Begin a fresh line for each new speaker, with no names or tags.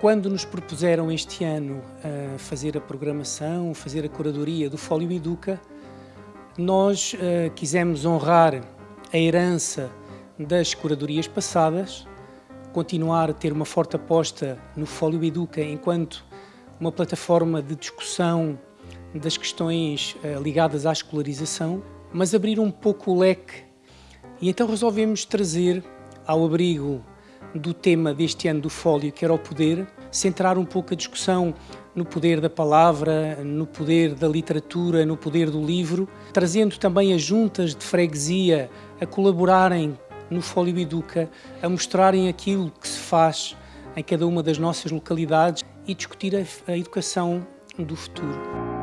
Quando nos propuseram este ano uh, fazer a programação, fazer a curadoria do Fólio Educa, nós uh, quisemos honrar a herança das curadorias passadas, continuar a ter uma forte aposta no Fólio Educa enquanto uma plataforma de discussão das questões uh, ligadas à escolarização, mas abrir um pouco o leque. E então resolvemos trazer ao abrigo do tema deste ano do Fólio, que era o poder, centrar um pouco a discussão no poder da palavra, no poder da literatura, no poder do livro, trazendo também as juntas de freguesia a colaborarem no Fólio Educa, a mostrarem aquilo que se faz em cada uma das nossas localidades e discutir a, educação do futuro.